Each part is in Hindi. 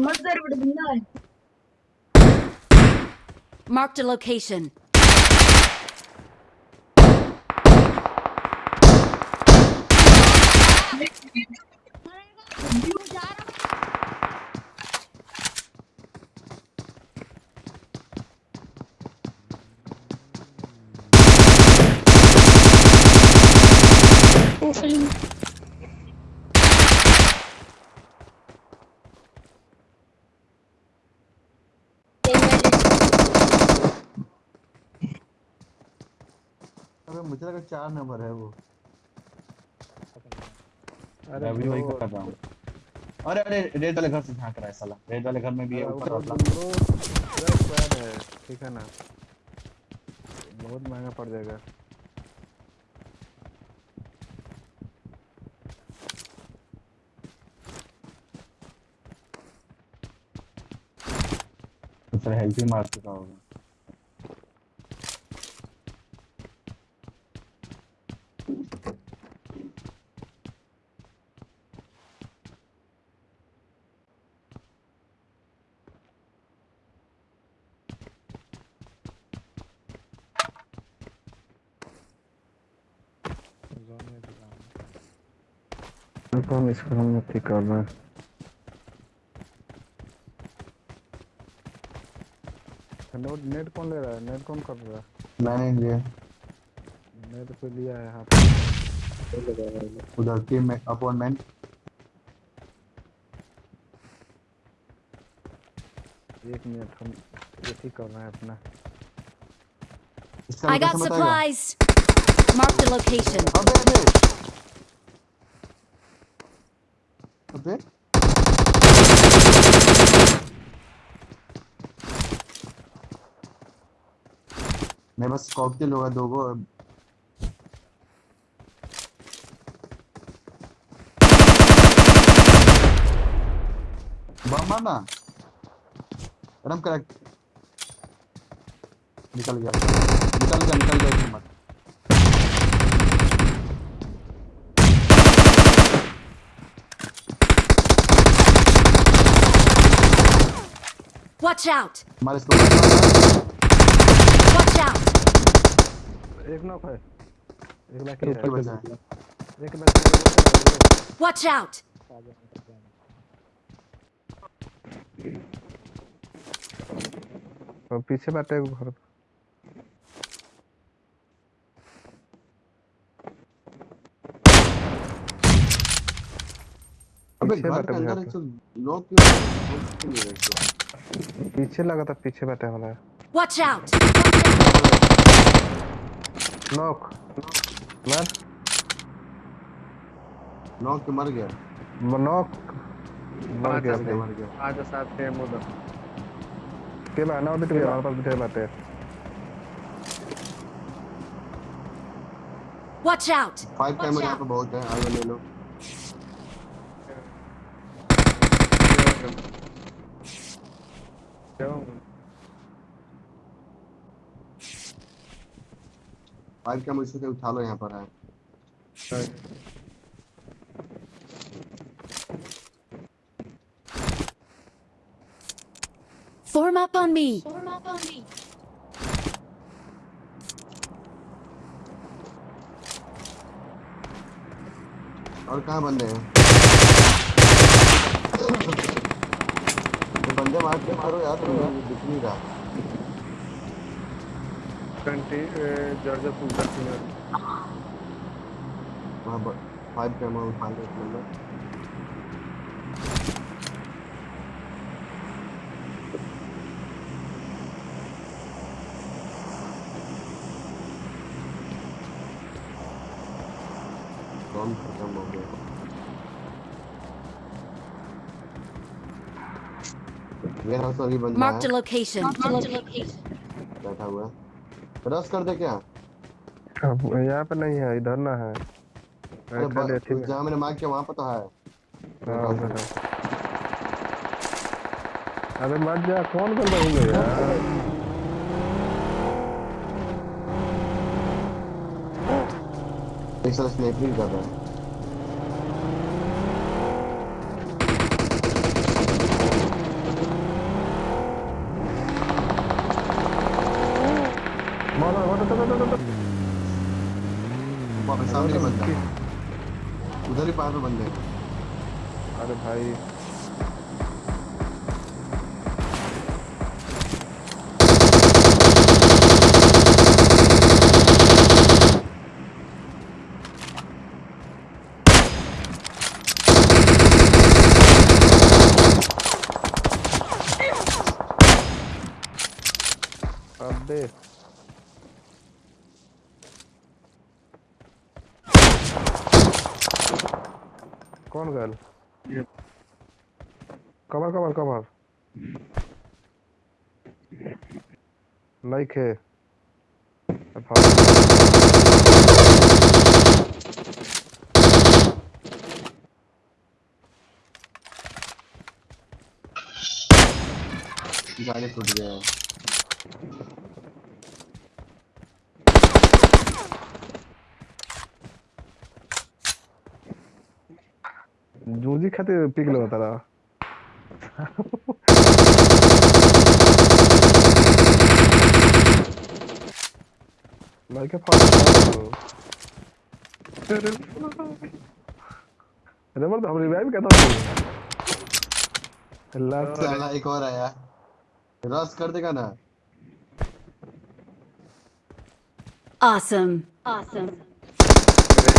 Murder would. Marked a location. मुझे लगा चार नंबर है वो। अरे मैं भी वही कर रहा हूँ। अरे अरे रेड वाले घर से झाँक रहा है साला। रेड वाले घर में भी है ऊपर वाला squad है ठीक है ना? बहुत महँगा पड़ जाएगा। हेल्थ ही मार चुका होगा Zone में भी जाना है। तो नहीं कर रहे नेट नेट कौन ले रहा है? नेट कौन कर रहा है? मैंने लिए नेट पे लिया है हाथ उधर टीम में अपॉइंटमेंट। एक मिनट हम ये ठीक कर रहे हैं अपना। I got supplies. Marked a location. अबे अबे मैं बस कॉकटेल होगा, दो गो बम मारना करेक्ट। निकल गया। निकल गया निकल गया मत Watch out! Watch out! एक नॉक है। एक बाकी ऊपर बचा है। एक बाकी Watch out! और पीछे बैठे घर। अबे पीछे घर के अंदर लोग क्यों पीछे लगा था पीछे बैठे है Watch out! नॉक मार लोग के मर गया। नॉक मर गया मर गया। मर आज साथ के मुदा के बहाना उधर के हमारे पास बिठे बातें Watch out! फाइव टाइमर यहाँ पे बहुत है आगे ले लो। फाइव टाइमर इसे उठा लो यहाँ पर है Form up on me. Form up on me. और कहाँ बंदे हैं बंदे मार के करो यार दिख नहीं रहा। ट्वेंटी जॉर्जिया पुलता सीनियर वहाँ फाइव टाइमर उठा लो एक नंबर। कौन खत्म हो गया? वेयर हाउस वाली बंदा Marked a है। location. बैठा हुआ रस कर दे क्या? अब यहाँ पे नहीं है इधर ना है। अरे जहाँ मैंने मार्क किया वहाँ पर तो है अरे मत जा कौन कर रही है यार? साल स्नैपिंग कर रहा है। पे सामने बंदा उधर ही पहाड़ पे बंदे अरे भाई। अबे। कौन गल कवर कवर कवर नहीं खे गाड़ी टूट गया। है जूजी खातिर पिक लो तारा नहीं के फाड़ अरे मर्द हम रिवाइव करता हूँ। अल्लाह साला एक और आया। रस कर देगा ना? Awesome. Awesome. रस कर दे।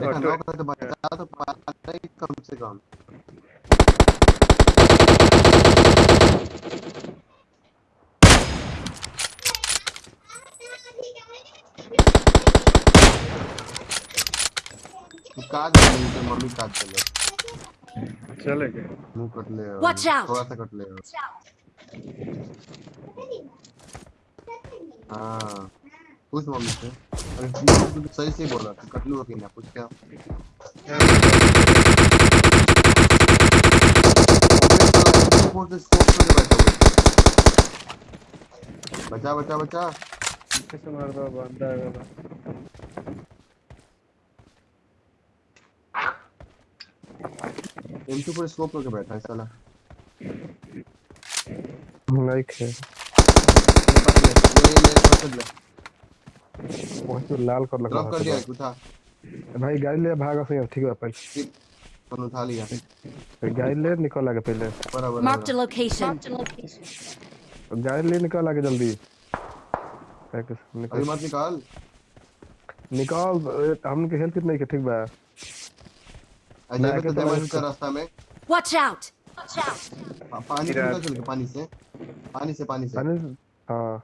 देखा नौ का तो बचा तो पाता ही कम से कम। काट दे तो मम्मी काट देगा। चले गए। मुँह कट ले Watch out. थोड़ा सा कट ले हाँ पूछ मम्मी से। अरे सही से बोला तू कट लूँगा ना पूछ क्या बचा बचा बचा कैसे मार दो बंदा है वाला एम टू पर स्कोप करके बैठा है साला नहीं खे मेरे पास ले मेरे पास ले वही तो लाल कर लगा कर दिया उठा भाई गाड़ी ले भागा से ठीक है पहले फ़ोन उठा लिया गाड़ी ले निकल आगे पहले बराबर Marked a location. गाड़ी ले निकल आगे जल्दी अभी निकल मत निकाल निकाल ए, हमके हेल्प कितना के ठीक बा अजय तो डैमेज का रास्ता में out. पा- पानी से निकल चल के पानी से पानी से पानी से पानी हाँ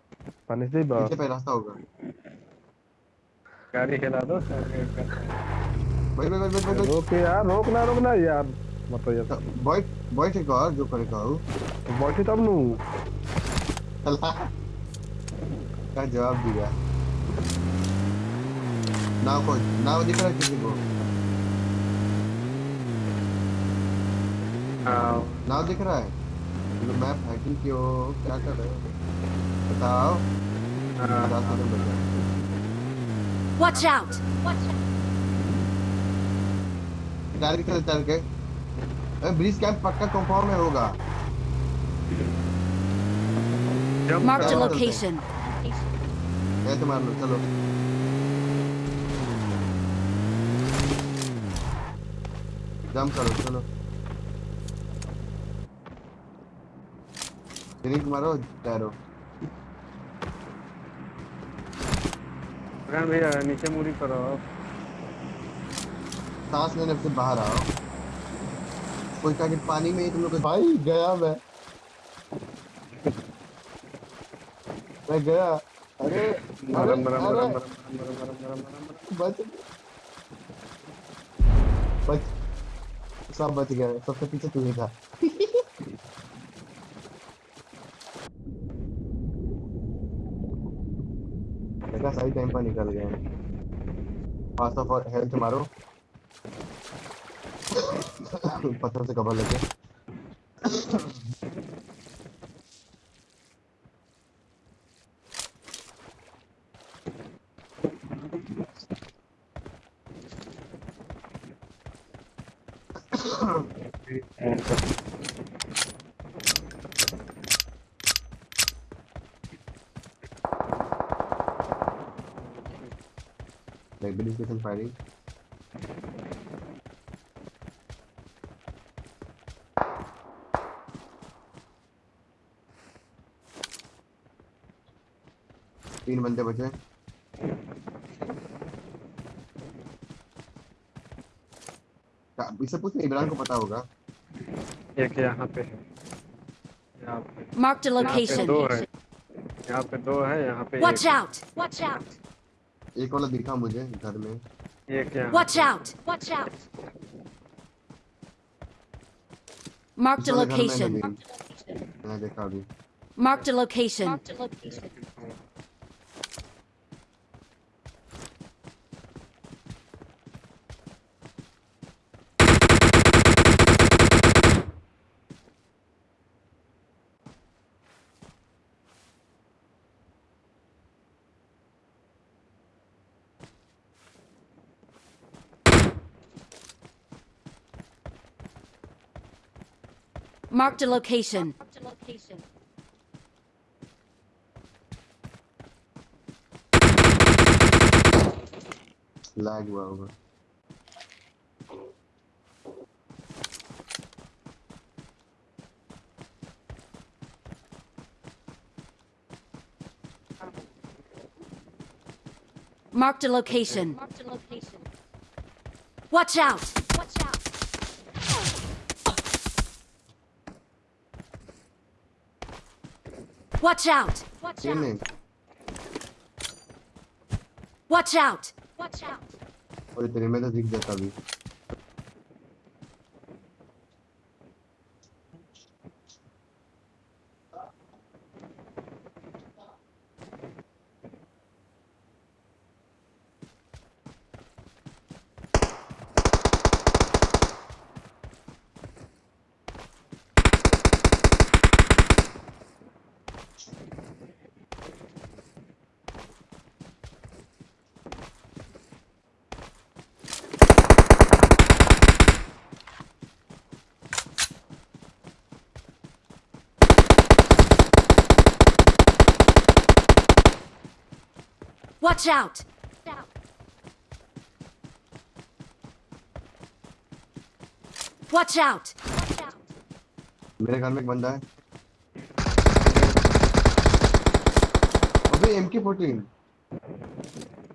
पानी से ही बा पीछे पे रास्ता होगा गाड़ी हिला दो भाई भाई भाई भाई रोक यार रोक ना रोक ना यार। मतलब यार। बॉय बॉय ठीक और जो करे का बैठे तब नु। का जवाब दिया? नाव को नाव दिख रहा किसी को। नाव दिख रहा है? मैप हैकिंग क्यों क्या कर रहे हो? बताओ। रास्ते में बचा। Watch out. गाड़ी की तरफ़ चल के अरे ब्रिज कैंप पक्का कंपाउंड में होगा Marked a Chalo, location. ऐसे मार लो चलो जंप करो चलो ड्रिंक मारो तैरो भैया नीचे मुड़ी करो सांस लेने से बाहर आओ। कोई कहा कि पानी में ही तुम लोग भाई गया मैं। मैं गया। अरे मरम मरम मरम मरम मरम मरम मरम। बच। बच। सब बच गए सबसे पीछे तू ही था। देखा सही टाइम पर निकल गए। पास ऑफ़ हेल्थ मारो। पत्थर से कवर लेके। लाइब्रेरी स्टेशन फायरिंग तीन बंदे बचे। क्या- इससे पूछ इमरान को पता होगा। एक यहाँ पे है। यहाँ पे। दो है। यहाँ पे दो है यहाँ पे Watch एक out! Watch out! एक वाला दिखा मुझे घर में एक यहाँ Watch पे। out! Watch out! Marked a इस वाले घर में है location. Marked a location. Marked a location. Lag over. Marked a location. Marked a location. Watch out! Watch out! Watch out! Watch तीन नहीं Watch out! Watch out! और तेरे में तो दिख जाता अभी Watch out! Watch out! मेरे घर में एक बंदा है अबे एम के फोर्टीन